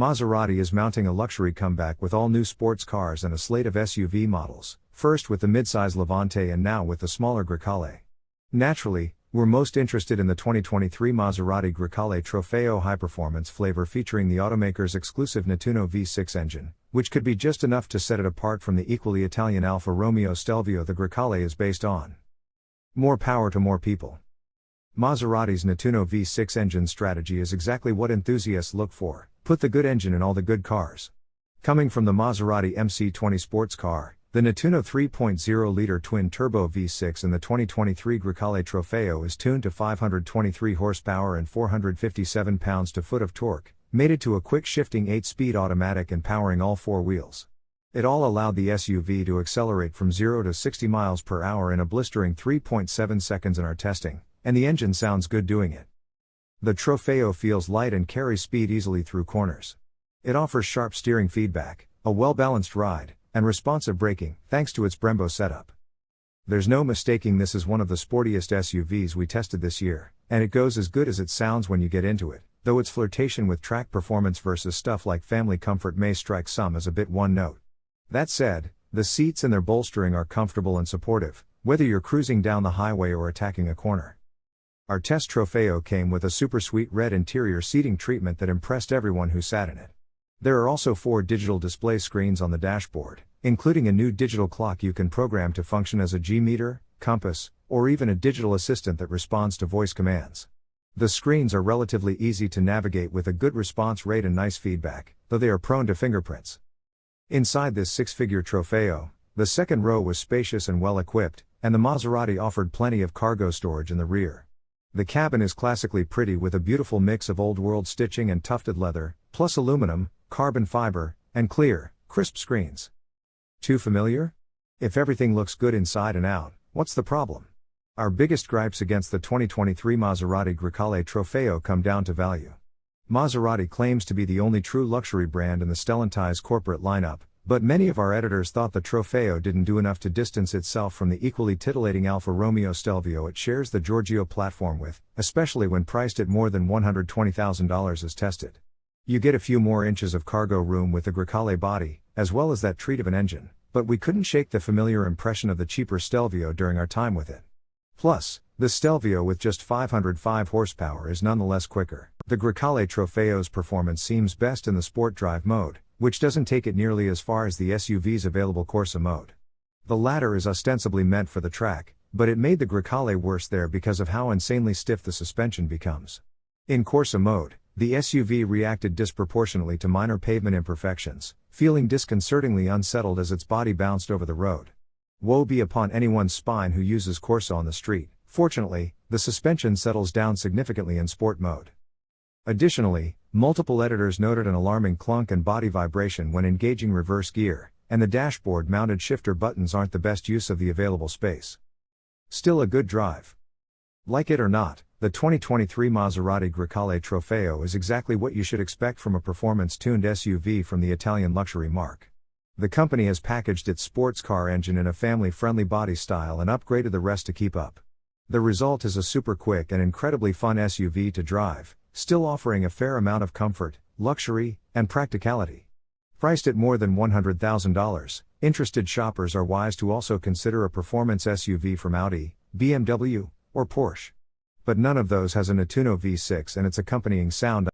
Maserati is mounting a luxury comeback with all new sports cars and a slate of SUV models, first with the midsize Levante and now with the smaller Grecale. Naturally, we're most interested in the 2023 Maserati Grecale Trofeo high performance flavor featuring the automaker's exclusive Nettuno V6 engine, which could be just enough to set it apart from the equally Italian Alfa Romeo Stelvio the Grecale is based on. More power to more people. Maserati's Nettuno V6 engine strategy is exactly what enthusiasts look for put the good engine in all the good cars. Coming from the Maserati MC20 sports car, the Nettuno 3.0 liter twin turbo V6 in the 2023 Grecale Trofeo is tuned to 523 horsepower and 457 pounds to foot of torque, mated to a quick shifting 8 speed automatic and powering all four wheels. It all allowed the SUV to accelerate from 0 to 60 miles per hour in a blistering 3.7 seconds in our testing, and the engine sounds good doing it. The Trofeo feels light and carries speed easily through corners. It offers sharp steering feedback, a well balanced ride, and responsive braking, thanks to its Brembo setup. There's no mistaking this is one of the sportiest SUVs we tested this year, and it goes as good as it sounds when you get into it, though its flirtation with track performance versus stuff like family comfort may strike some as a bit one note. That said, the seats and their bolstering are comfortable and supportive, whether you're cruising down the highway or attacking a corner. Our test Trofeo came with a super sweet red interior seating treatment that impressed everyone who sat in it. There are also four digital display screens on the dashboard, including a new digital clock you can program to function as a G meter, compass, or even a digital assistant that responds to voice commands. The screens are relatively easy to navigate with a good response rate and nice feedback, though they are prone to fingerprints. Inside this six figure Trofeo, the second row was spacious and well equipped, and the Maserati offered plenty of cargo storage in the rear. The cabin is classically pretty with a beautiful mix of old world stitching and tufted leather, plus aluminum, carbon fiber, and clear, crisp screens. Too familiar? If everything looks good inside and out, what's the problem? Our biggest gripes against the 2023 Maserati Grecale Trofeo come down to value. Maserati claims to be the only true luxury brand in the Stellantis corporate lineup, but many of our editors thought the Trofeo didn't do enough to distance itself from the equally titillating Alfa Romeo Stelvio it shares the Giorgio platform with, especially when priced at more than $120,000 as tested. You get a few more inches of cargo room with the Grecale body, as well as that treat of an engine, but we couldn't shake the familiar impression of the cheaper Stelvio during our time with it. Plus, the Stelvio with just 505 horsepower is nonetheless quicker. The Grecale Trofeo's performance seems best in the sport drive mode, which doesn't take it nearly as far as the SUV's available Corsa mode. The latter is ostensibly meant for the track, but it made the Grecale worse there because of how insanely stiff the suspension becomes. In Corsa mode, the SUV reacted disproportionately to minor pavement imperfections, feeling disconcertingly unsettled as its body bounced over the road. Woe be upon anyone's spine who uses Corsa on the street. Fortunately, the suspension settles down significantly in sport mode. Additionally, multiple editors noted an alarming clunk and body vibration when engaging reverse gear, and the dashboard mounted shifter buttons aren't the best use of the available space. Still a good drive. Like it or not, the 2023 Maserati Grecale Trofeo is exactly what you should expect from a performance tuned SUV from the Italian luxury marque. The company has packaged its sports car engine in a family friendly body style and upgraded the rest to keep up. The result is a super quick and incredibly fun SUV to drive, still offering a fair amount of comfort, luxury, and practicality. Priced at more than $100,000, interested shoppers are wise to also consider a performance SUV from Audi, BMW, or Porsche. But none of those has a Nettuno V6 and its accompanying sound